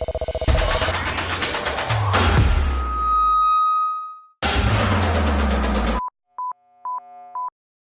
you